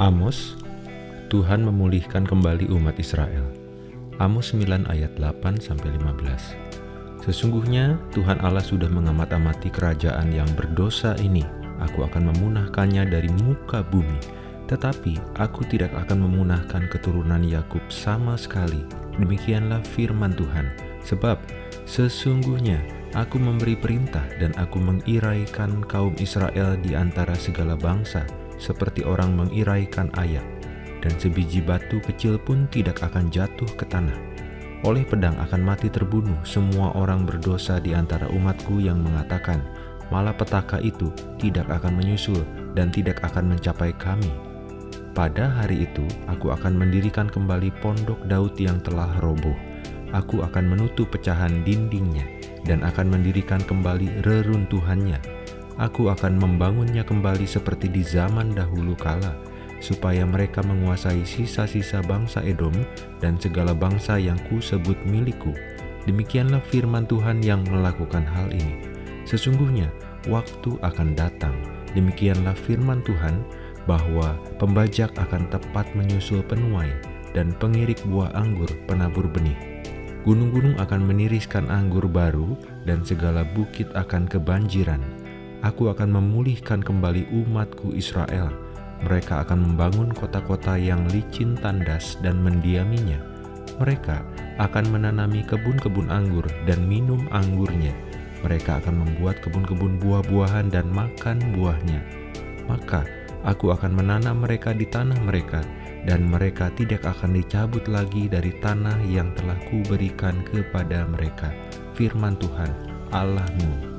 Amos, Tuhan memulihkan kembali umat Israel. Amos 9 ayat 8 sampai 15. Sesungguhnya Tuhan Allah sudah mengamat-amati kerajaan yang berdosa ini. Aku akan memunahkannya dari muka bumi, tetapi aku tidak akan memunahkan keturunan Yakub sama sekali. Demikianlah firman Tuhan, sebab sesungguhnya aku memberi perintah dan aku mengiraikan kaum Israel di antara segala bangsa seperti orang mengiraikan ayak, dan sebiji batu kecil pun tidak akan jatuh ke tanah. Oleh pedang akan mati terbunuh semua orang berdosa di antara umatku yang mengatakan, malapetaka itu tidak akan menyusul dan tidak akan mencapai kami. Pada hari itu, aku akan mendirikan kembali pondok Daud yang telah roboh. Aku akan menutup pecahan dindingnya dan akan mendirikan kembali reruntuhannya Aku akan membangunnya kembali seperti di zaman dahulu kala, supaya mereka menguasai sisa-sisa bangsa Edom dan segala bangsa yang ku sebut milikku. Demikianlah firman Tuhan yang melakukan hal ini. Sesungguhnya waktu akan datang, demikianlah firman Tuhan, bahwa pembajak akan tepat menyusul penuai dan pengirik buah anggur penabur benih. Gunung-gunung akan meniriskan anggur baru dan segala bukit akan kebanjiran Aku akan memulihkan kembali umatku Israel. Mereka akan membangun kota-kota yang licin tandas dan mendiaminya. Mereka akan menanami kebun-kebun anggur dan minum anggurnya. Mereka akan membuat kebun-kebun buah-buahan dan makan buahnya. Maka aku akan menanam mereka di tanah mereka, dan mereka tidak akan dicabut lagi dari tanah yang telah kuberikan kepada mereka. Firman Tuhan Allahmu